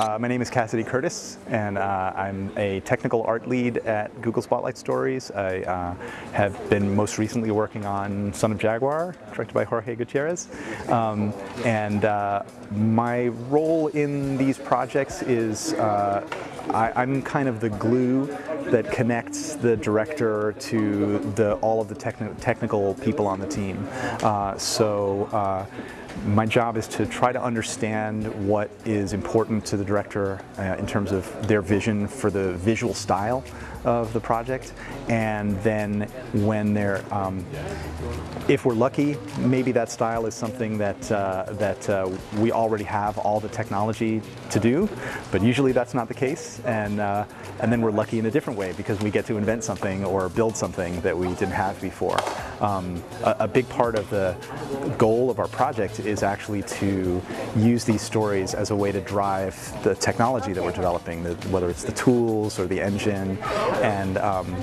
Uh, my name is Cassidy Curtis, and uh, I'm a technical art lead at Google Spotlight Stories. I uh, have been most recently working on Son of Jaguar, directed by Jorge Gutierrez. Um, and uh, my role in these projects is uh, I, am kind of the glue that connects the director to the, all of the techni technical people on the team. Uh, so uh, my job is to try to understand what is important to the director uh, in terms of their vision for the visual style of the project. And then when they're um, if we're lucky maybe that style is something that uh, that uh, we already have all the technology to do. But usually that's not the case and uh, and then we're lucky in a different way because we get to invent something or build something that we didn't have before um, a, a big part of the goal of our project is actually to use these stories as a way to drive the technology that we're developing, the, whether it's the tools or the engine. And um,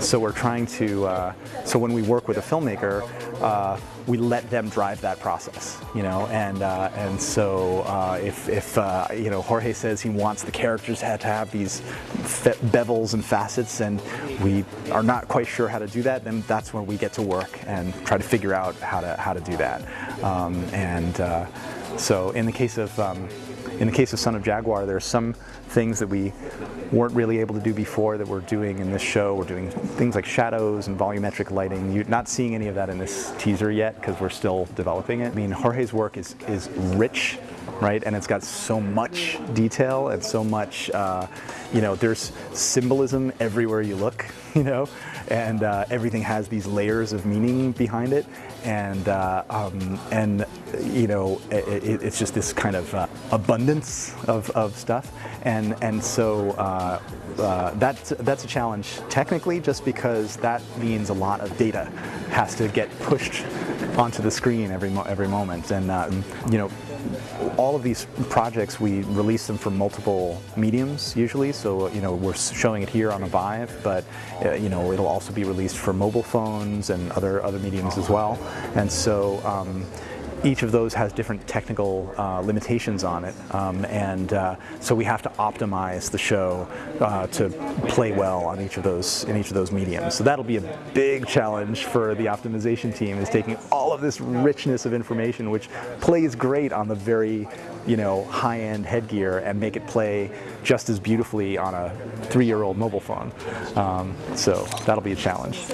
so we're trying to, uh, so when we work with a filmmaker, uh, we let them drive that process, you know, and uh, and so uh, if, if uh, you know Jorge says he wants the characters to have these bevels and facets, and we are not quite sure how to do that, then that's when we get to work and try to figure out how to how to do that. Um, and uh, so in the case of um, in the case of Son of Jaguar, there are some things that we weren't really able to do before that we're doing in this show. We're doing things like shadows and volumetric lighting. You're not seeing any of that in this teaser yet because we're still developing it. I mean, Jorge's work is, is rich right? And it's got so much detail and so much, uh, you know, there's symbolism everywhere you look, you know, and uh, everything has these layers of meaning behind it. And, uh, um, and you know, it, it's just this kind of uh, abundance of, of stuff. And, and so uh, uh, that's, that's a challenge technically just because that means a lot of data has to get pushed onto the screen every, mo every moment. And, um, you know, all of these projects, we release them for multiple mediums usually. So, you know, we're showing it here on a Vive, but, uh, you know, it'll also be released for mobile phones and other, other mediums as well. And so, um, each of those has different technical uh, limitations on it, um, and uh, so we have to optimize the show uh, to play well on each of those in each of those mediums. So that'll be a big challenge for the optimization team is taking all of this richness of information, which plays great on the very you know high-end headgear, and make it play just as beautifully on a three-year-old mobile phone. Um, so that'll be a challenge.